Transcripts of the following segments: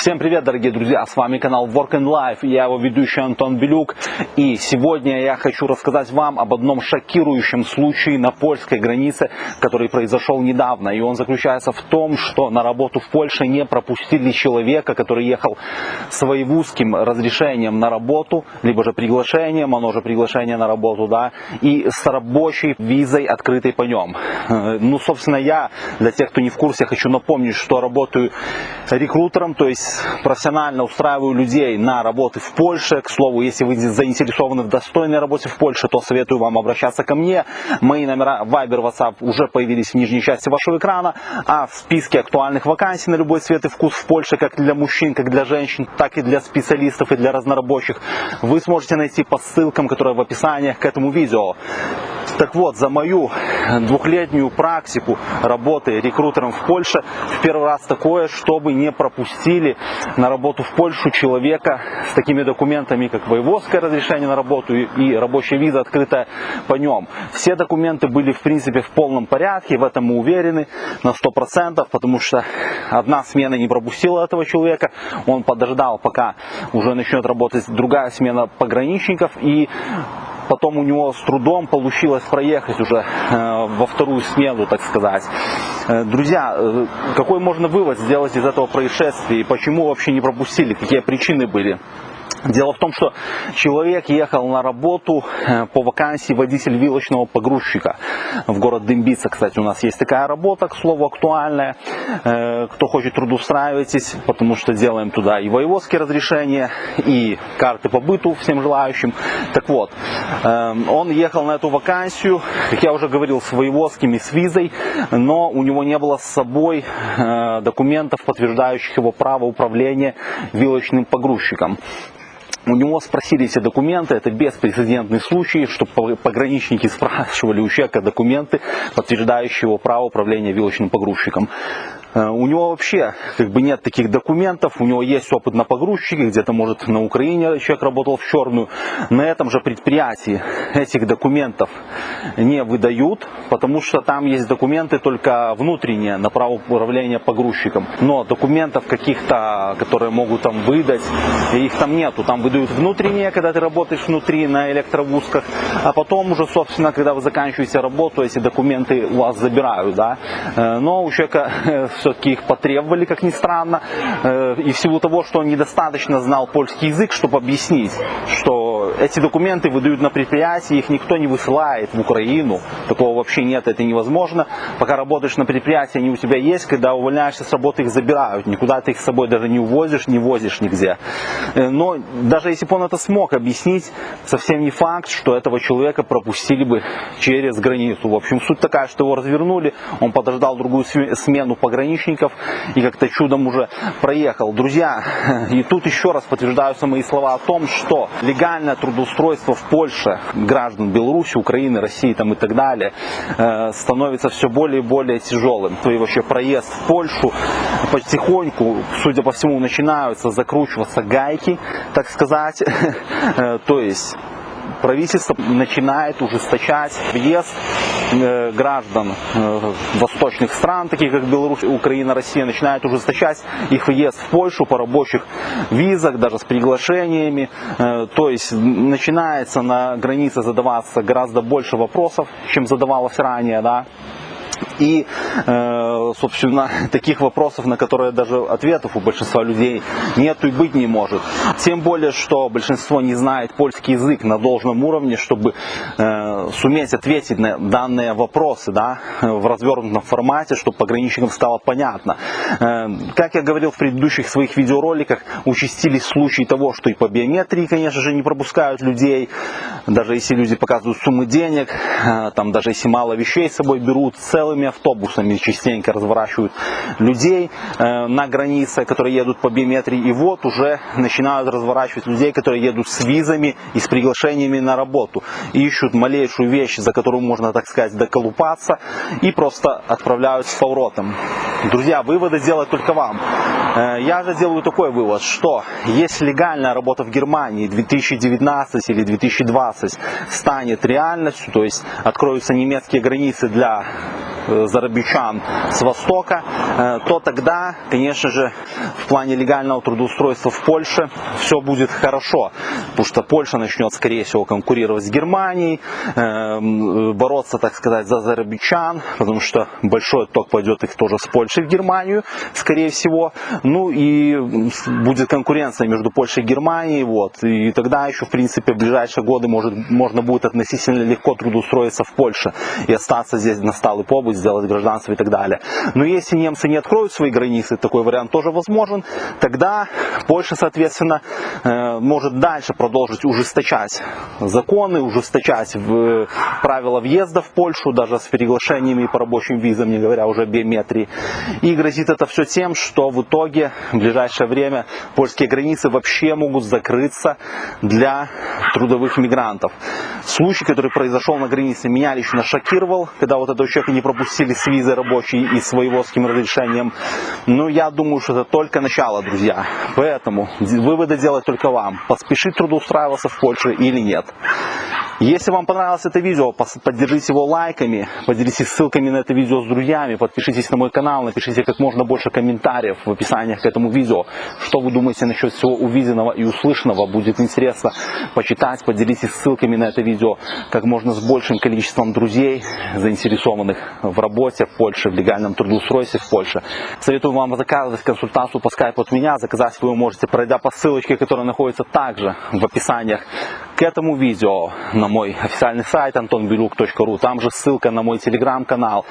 Всем привет, дорогие друзья! С вами канал Work and Life, я его ведущий Антон Белюк. И сегодня я хочу рассказать вам об одном шокирующем случае на польской границе, который произошел недавно. И он заключается в том, что на работу в Польше не пропустили человека, который ехал с воевузским разрешением на работу, либо же приглашением, оно же приглашение на работу, да, и с рабочей визой, открытой по нем. Ну, собственно, я, для тех, кто не в курсе, хочу напомнить, что работаю рекрутером, то есть профессионально устраиваю людей на работы в Польше. К слову, если вы заинтересованы в достойной работе в Польше, то советую вам обращаться ко мне. Мои номера Viber, WhatsApp уже появились в нижней части вашего экрана, а в списке актуальных вакансий на любой цвет и вкус в Польше, как для мужчин, как для женщин, так и для специалистов и для разнорабочих, вы сможете найти по ссылкам, которые в описании к этому видео. Так вот, за мою двухлетнюю практику работы рекрутером в Польше, в первый раз такое, чтобы не пропустили на работу в Польшу человека с такими документами, как воеводское разрешение на работу и рабочая виза, открытая по нем. Все документы были, в принципе, в полном порядке, в этом мы уверены на 100%, потому что одна смена не пропустила этого человека, он подождал, пока уже начнет работать другая смена пограничников, и потом у него с трудом получилось проехать уже э, во вторую смену, так сказать. Э, друзья, э, какой можно вывод сделать из этого происшествия и почему вообще не пропустили, какие причины были? Дело в том, что человек ехал на работу э, по вакансии водитель вилочного погрузчика в город Дымбица. Кстати, у нас есть такая работа, к слову, актуальная. Э, кто хочет трудоустраивайтесь, потому что делаем туда и воеводские разрешения, и карты по быту всем желающим. Так вот, э, он ехал на эту вакансию, как я уже говорил, с воеводскими, с визой, но у него не было с собой документов, подтверждающих его право управления вилочным погрузчиком. У него спросили все документы, это беспрецедентный случай, что пограничники спрашивали у человека документы, подтверждающие его право управления вилочным погрузчиком. Э, у него вообще как бы нет таких документов, у него есть опыт на погрузчике, где-то может на Украине человек работал в черную. На этом же предприятии этих документов не выдают, потому что там есть документы только внутренние на право управления погрузчиком. Но документов каких-то, которые могут там выдать, их там нету. Там выдают внутренние, когда ты работаешь внутри на электровузках, а потом уже, собственно, когда вы заканчиваете работу, эти документы у вас забирают. Да? Э, но у человека все-таки их потребовали, как ни странно. Э, и в силу того, что он недостаточно знал польский язык, чтобы объяснить, что эти документы выдают на предприятии, их никто не высылает в Украину. Такого вообще нет, это невозможно. Пока работаешь на предприятии, они у тебя есть, когда увольняешься с работы, их забирают. Никуда ты их с собой даже не увозишь, не возишь нигде. Э, но даже если бы он это смог объяснить, совсем не факт, что этого человека пропустили бы через границу. В общем, суть такая, что его развернули, он подождал другую смену пограничников, и как-то чудом уже проехал. Друзья, и тут еще раз подтверждаются мои слова о том, что легальное трудоустройство в Польше граждан Беларуси, Украины, России там и так далее э, становится все более и более тяжелым. И вообще проезд в Польшу потихоньку, судя по всему, начинаются закручиваться гайки, так сказать. Э, то есть правительство начинает ужесточать въезд э, граждан э, восточных стран, таких как Беларусь, Украина, Россия, начинает ужесточать их въезд в Польшу по рабочих визах, даже с приглашениями. Э, то есть начинается на границе задаваться гораздо больше вопросов, чем задавалось ранее. Да? И, э, собственно, таких вопросов, на которые даже ответов у большинства людей нету и быть не может. Тем более, что большинство не знает польский язык на должном уровне, чтобы э, суметь ответить на данные вопросы да, в развернутом формате, чтобы пограничникам стало понятно. Э, как я говорил в предыдущих своих видеороликах, участились случаи того, что и по биометрии, конечно же, не пропускают людей, даже если люди показывают суммы денег, там даже если мало вещей с собой берут, целыми автобусами частенько разворачивают людей э, на границе, которые едут по биометрии. И вот уже начинают разворачивать людей, которые едут с визами и с приглашениями на работу. ищут малейшую вещь, за которую можно, так сказать, доколупаться. И просто отправляют с поворотом. Друзья, выводы делать только вам. Э, я же делаю такой вывод, что если легальная работа в Германии 2019 или 2020 станет реальностью, то есть откроются немецкие границы для зарабичан с востока, э, то тогда, конечно же, в плане легального трудоустройства в Польше все будет хорошо, потому что Польша начнет, скорее всего, конкурировать с Германией, э, бороться, так сказать, за зарабичан, потому что большой отток пойдет их тоже с Польши в Германию, скорее всего, ну и будет конкуренция между Польшей и Германией, вот, и тогда еще, в принципе, в ближайшие годы может, можно будет относительно легко трудоустроиться в Польше и остаться здесь на сталый побыт, сделать гражданство и так далее. Но если немцы не откроют свои границы, такой вариант тоже возможен, тогда Польша, соответственно, э, может дальше продолжить ужесточать законы, ужесточать правила въезда в Польшу, даже с приглашениями по рабочим визам, не говоря уже о биометрии. И грозит это все тем, что в итоге в ближайшее время польские границы вообще могут закрыться для трудовых мигрантов. Случай, который произошел на границе, меня лично шокировал, когда вот этого человека не пропустили с визы рабочей и с воеводским разрешением. Но я думаю, что это только начало, друзья. Поэтому выводы делать только вам. Поспешить трудоустраиваться в Польше или нет. Если вам понравилось это видео, поддержите его лайками, поделитесь ссылками на это видео с друзьями, подпишитесь на мой канал, напишите как можно больше комментариев в описаниях к этому видео. Что вы думаете насчет всего увиденного и услышанного, будет интересно почитать, поделитесь ссылками на это видео как можно с большим количеством друзей, заинтересованных в работе в Польше, в легальном трудоустройстве в Польше. Советую вам заказывать консультацию по скайпу от меня, заказать вы можете, пройдя по ссылочке, которая находится также в описаниях к этому видео на мой официальный сайт antonbeluk.ru. Там же ссылка на мой телеграм-канал.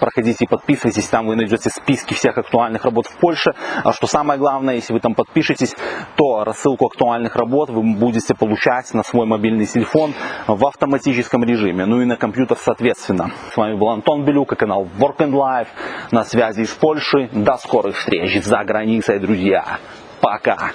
Проходите и подписывайтесь, там вы найдете списки всех актуальных работ в Польше. А что самое главное, если вы там подпишетесь, то рассылку актуальных работ вы будете получать на свой мобильный телефон в автоматическом режиме. Ну и на компьютер соответственно. С вами был Антон Белюк и канал Work and Life. На связи из Польши. До скорых встреч за границей, друзья. Пока.